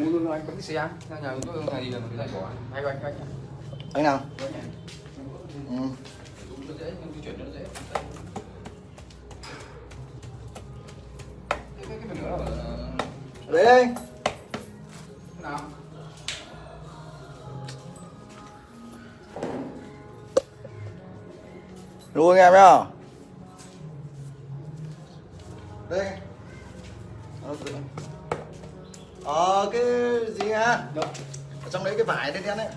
mua luôn anh có cái xe ra nhà tôi nhà gì là cái này bỏ. Hai anh anh anh nào? Anh này ừ. đấy đây. Nào. Luôn anh em nhá. Đây Ờ, cái gì đâu? Ở trong đấy cái vải đen đen đấy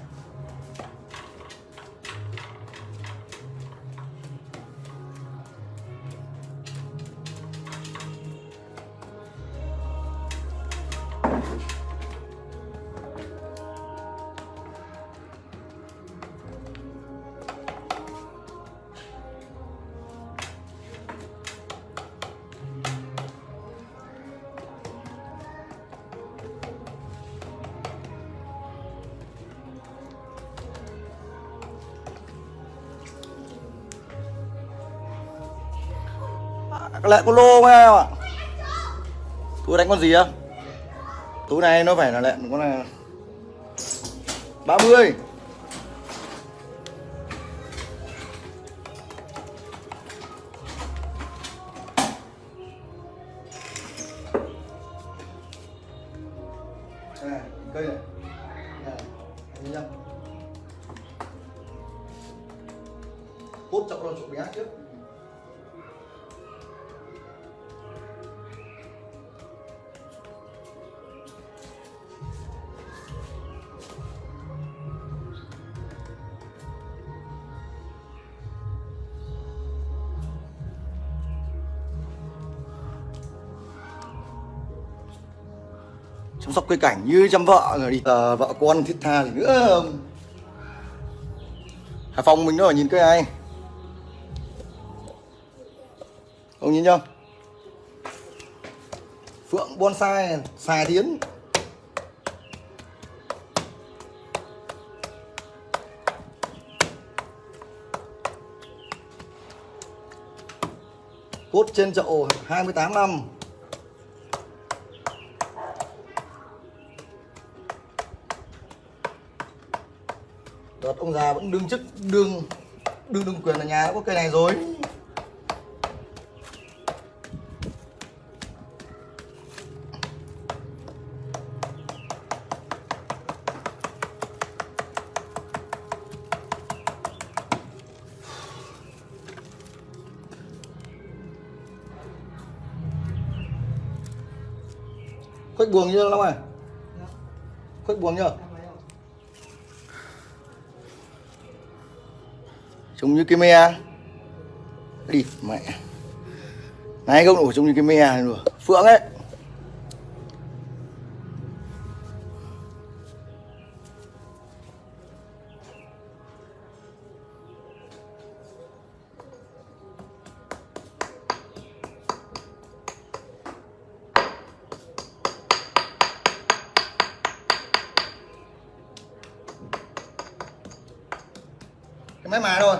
lại có lô không em ạ. Tôi đánh con gì á? Túi này nó phải là lẹn con này. 30 Đây này, cây này. Này thấy chưa hút chậu nó chụp bé trước. Sốc cây cảnh như chăm vợ rồi đi. À, vợ con thiết tha gì nữa. Không Hải Phòng mình nó nhìn cây này ông nhìn chưa? Phượng bonsai xà tiến cốt trên chậu 28 năm. Đợt ông già vẫn đương chức đương đương đương quyền ở nhà đã có cây này rồi. Khuếch buồng chưa lắm rồi khuếch buồng chưa trông như cái me. Đi, mẹ. Này không đủ trông như cái me này rồi phượng ấy. Cái máy mà thôi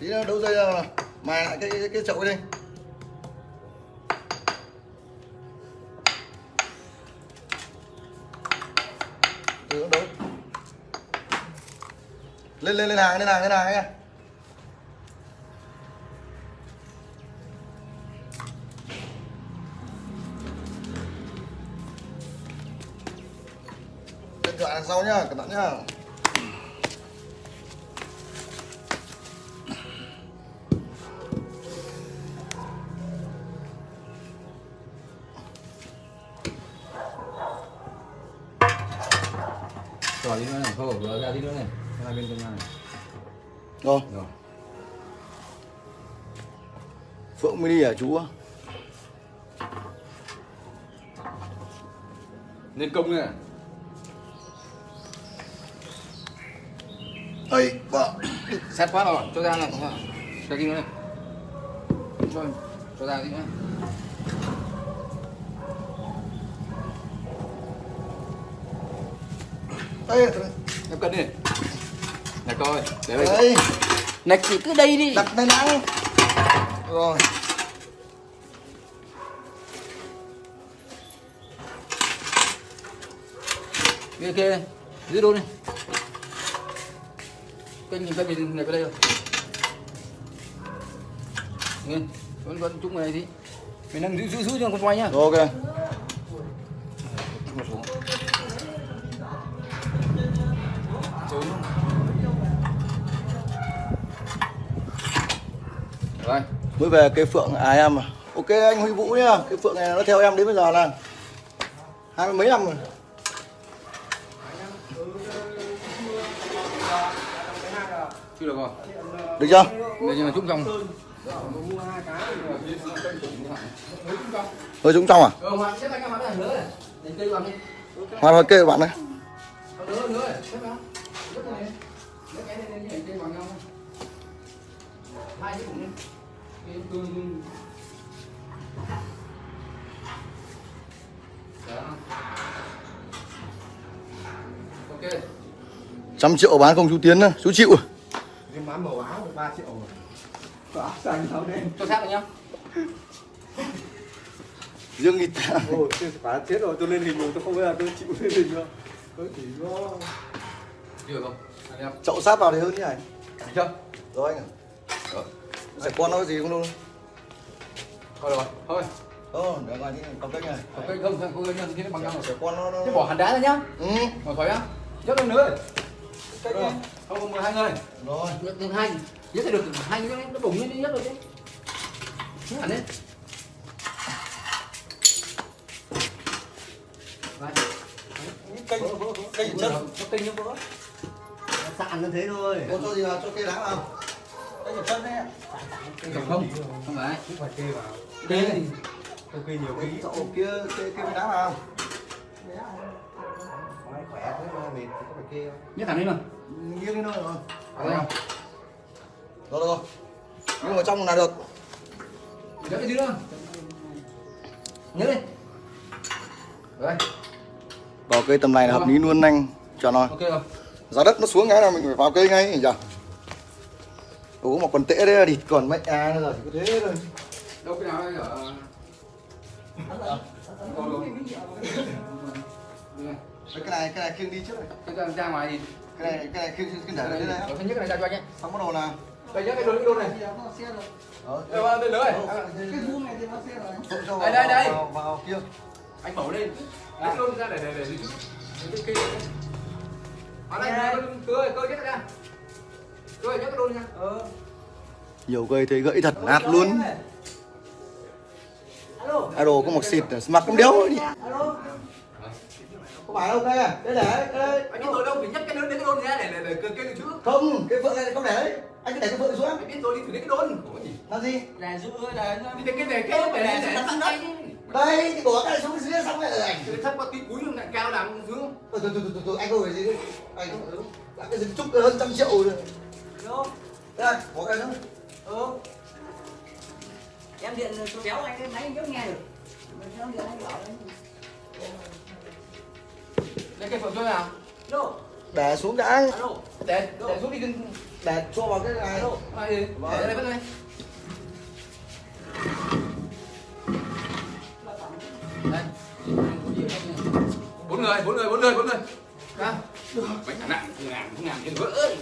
tí nữa đấu dây ra mài lại cái cái, cái chậu đây. Từ đấu lên lên lên hàng lên hàng lên hàng nha. Điện thoại đằng sau nhá cẩn thận nhá. Thôi vừa ra đi nữa này. Hai bên trong này. Rồi rồi. Phượng mini à chú lên công này ây vợ. Sát quá rồi cho ra này cho đi nữa này. Cho cho ra đi nữa. Ây em cân đi. Nè coi để đây. Này chỉ cứ đây đi. Đặt tay nắng. Rồi. Kia kia giữ luôn đi. Cân nhìn cân mình này vào đây rồi nghe vẫn vẫn chúng này đi mình đang giữ giữ giữ cho con quay nhá. Ok. Rồi, mới về cây phượng à em à. ok anh huy vũ nhá cái phượng này nó theo em đến bây giờ là hai mươi mấy năm rồi chưa được rồi. được chưa Đây nhưng mà chung trong. hơi trúng trong à Ờ, Hoàng xếp anh em vào đây, nữa này. Đánh cây vào đi. kê bạn đấy Nữa, nữa, xếp vào. Vào này. Xếp cái này lên, đánh cây vào nhau. Hai cái cũng lên. Trăm triệu bán không chú tiến nữa chú chịu. Em bán màu áo được 3 triệu rồi. Có áo xanh áo đen. cho sát được nhá. Nghịch ta Ôi, thế chết rồi, tôi lên hình rồi, tôi không bao giờ tôi chịu lên hình đâu. Tôi chỉ có... được không? Anh em. Chậu sát vào thì hơn như này. Được chưa? Rồi anh ạ sẽ con nó gì không đâu thôi được rồi thôi. Ồ, để ngoài đi cầm cách này. Ok không không không nhân cái bằng nhau sẽ con nó, thế bỏ hẳn đá ra nhá. Ừ. Ngồi khỏi nhá nhấc lên nữa. Rồi. không không mười hai người. Rồi. Được hai. Nhấc được hai người nó bùng lên nhấc được đi. Nhấc hẳn lên. Cây cây Có tinh như bữa Sạn như thế thôi. có cho gì vào cho cây đá vào cầm không? Không phải. Không phải kê vào. kê Tôi kê nhiều ký. chậu kia cây cây đá vào. Nói khỏe thế mà mệt, thì có phải kê không? nhấc hẳn lên rồi nghiêng lên thôi rồi. Không rồi. Rồi nhưng mà trong là được. Nhấc cái dưới nữa? Nhấc lên đây vào cây tầm này là hợp lý luôn anh cho nó. Ok rồi. Giá đất nó xuống cái là mình phải vào cây ngay nhỉ Ủa mà còn tệ đấy là địt còn mẹ à nữa rồi chỉ có thế thôi đâu cái nào đây ở rồi. cái này cái này khiêng đi trước này Cái ra, ngoài thì cái này cái này khiêng khiêng để đây đây đây đây ở thứ nhất cái này ra cho anh nhé xong bắt đầu là đây nhớ cái đồn cái đồn này đó đây vào đây nữa này cái vuông này thì nó trộn cho Đây, đây, đây. vào, vào kia anh mở lên cái đồn ra để để để cái kia ở đây này cơ cơ nhấc ra nhấc cái đồn ra ờ. Nhiều cây thấy gãy thật nát luôn. Idol có một xịt mặc cũng đéo đi không phải đâu đây à. Đây để đây. Anh biết rồi đâu phải nhấc cái đồn đến cái đồn ra để để để kia trước không cái phượng này không để đấy. Anh cứ để cái phượng xuống. Anh biết rồi đi thử đến cái có gì? Làm gì? Là giữ là đến cái này cái phải để để sẵn đây đây thì bỏ cái này xuống dưới xong lại ở ảnh Cái thấp có tí cúi nhưng lại cao làm không từ từ từ từ từ anh ngồi gì đấy anh đã cái gì chúc hơn trăm triệu rồi. Đâu? Đây bỏ cái nữa Ừ. Em điện tôi kéo anh cái máy anh vẫn nghe được. Mình điện anh bảo lấy cái phượng cho nào Alo, để xuống đã alo. để để xuống đi đừng để cho vào cái này Ai đi? Để đây bắt đây. Đây. Bốn người, bốn người, bốn người, bốn người. Ra. Bánh thằng nặng, ngàn, ngàn cái vỡ.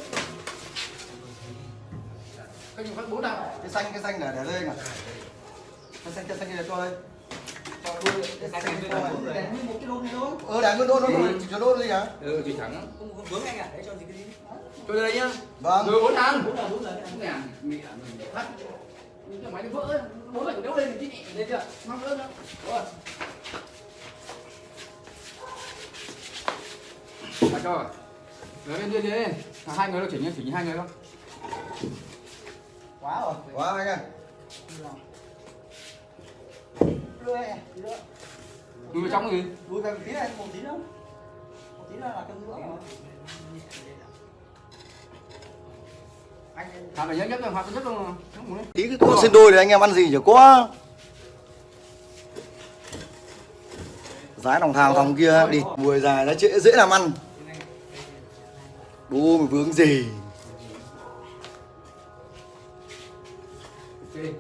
Cái gì phát bốn nào? cái xanh cái xanh để để đây này cái xanh cái xanh kia cho đây cho luôn cái xanh kia cho Để đây nguyên một cái đôn này thôi. ờ để nguyên đôn nó chỉ cho đôn đi hả Ừ, chỉ thẳng. Không vướng anh à, để cho gì cái gì. Cho đây nhá. vâng Rồi bốn thằng. Bốn là bốn là Bốn ngàn, mẹ mình. Nhưng cái máy nó vỡ, bốn lại đéo lên thì chị lên chưa? Mong vỡ nữa. Rồi. Đặt cho rồi. Rồi bên kia đi. Hai người nó chỉnh chỉnh hai người không? Quá rồi. quá anh ơi đưa. Lùi vào trong gì? Lùi về một tí này, một tí nữa. Một tí nữa là cân giữa rồi. Anh phải nhớ nhất nhất rồi. Không muốn đi. tí cái con xin đôi thì anh em ăn gì chả có giá đồng thang thòng kia đi mùi dài nó dễ dễ làm ăn đu mà vướng gì Đây.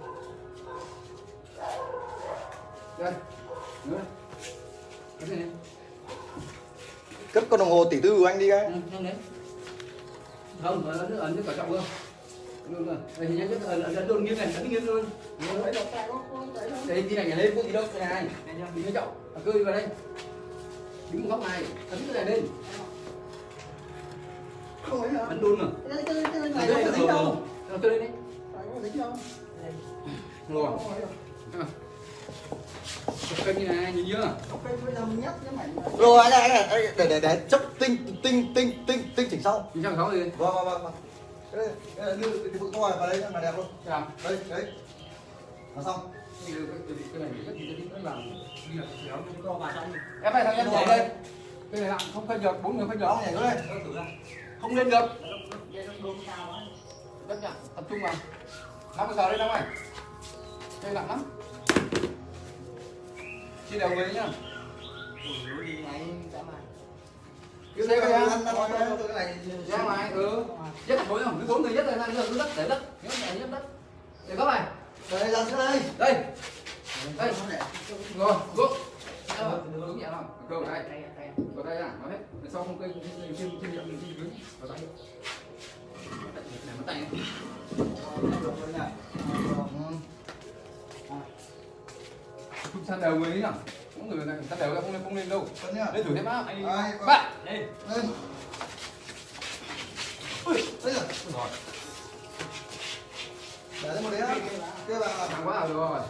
Nữa. Cái này? cất con đồng hồ tỷ tư của anh đi cái. Không đấy. Không ấn ấn ấn cẩn trọng luôn. Luôn rồi. Đây thì nhớ nhất ấn ấn luôn nghiêng này ấn nghiêng luôn. Đây tí này nhảy lên có gì đâu? Cái này đi nhớ trọng cơ đi vào đây. Đứng một góc này ấn cái này lên. Ấn luôn rồi này đây rồi. rồi tôi lên đi rồi kênh như này nhìn chưa rồi anh này anh này để để để chấp tinh tinh tinh tinh tinh chỉnh sau nhìn sao sáu gì vâng vâng vâng vâng đây đây là đưa cái bụng coi vào đây là đẹp luôn đây đấy là xong cái này rất cái làm em phải thằng em nhảy đây cái này nặng không phải được bốn người phải đó được nhảy xuống đây không lên được rất nhặng tập trung vào năm mươi sáu đây năm này đây nặng lắm. Chia đều người nhá. Cứ thế cái này ra ngoài ừ. Nhất bốn không cứ bốn người nhất là cứ đất để đất nhớ này nhất đất để các bạn đây ra xuống đây. Đây. Đây. Rồi bước đúng nhẹ không? Cơ vào đây. Vào đây à nó hết. Sau không cây trên trên trên miệng mình dưới vào tay. Mất tay ta đều người ấy nhỉ cũng người này ta đều ra không lên không lên đâu lên thử thêm á Hai, ba đây Lên. Ui, đây rồi. rồi Để lên một đấy á. Kia vào. hàng quá rồi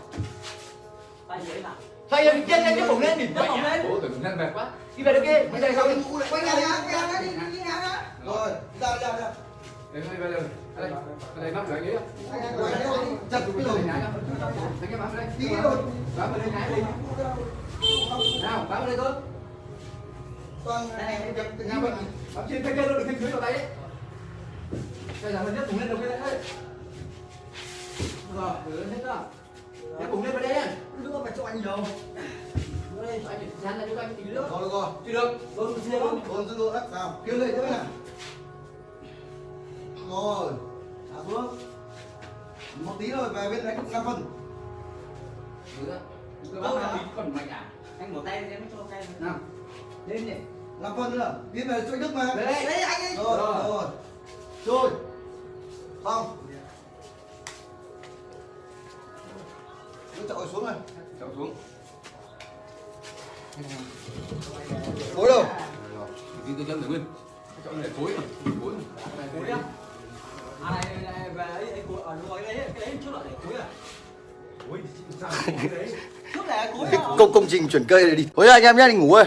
Xoay lên trên lên cái bụng lên đỉnh bụng lên Ủa tưởng lên mệt quá Đi về đây kia Bây giờ sao đi Quay nhà đi, quay nhà đi, đi nhà Rồi, ra ra ra. Đây đây đây. Đây Đây đây rồi Anh em quay đây, chặt cái Cái rồi. rồi đâu Thấy cái bám đây. Đi rồi. Bám vào đây nhái đi. Nào bám vào đây cơ Toàn này em chặt cái Nào gì bám bám trên cái kia luôn được trên dưới vào tay đấy Bây giờ mình nhấc bụng lên đầu kia đấy. Rồi, thử lên hết chưa Nhấc bụng lên vào đây Nước phải cho anh nhiều. Đây, anh phải dán lại cho anh tí nữa. Rồi được rồi. Chưa được. Luôn chưa luôn Bốn dư độ đất nào. Kia lên nữa nè. Rồi. Thả xuống. Một tí rồi về bên đánh 5 phân. Cứ bám vào tí còn mạnh à anh một tay em cho tay Nào lên nhỉ 5 phân nữa. Tiến về chỗ Đức mà. Đấy đấy anh ấy Rồi, Rồi. rồi. Rồi. Xong. Cứ chọi xuống này. Chậu xuống Cối đâu? Đi tôi chân để nguyên Chậu này cối mà Cối mà Cối á? À này này về ấy ấy cối ở ngoài đấy cái đấy trước là để cối à Ui, sao cái đấy trước là cối Cái công công trình chuyển cây này đi. Thôi anh em nhá, đi ngủ ơi.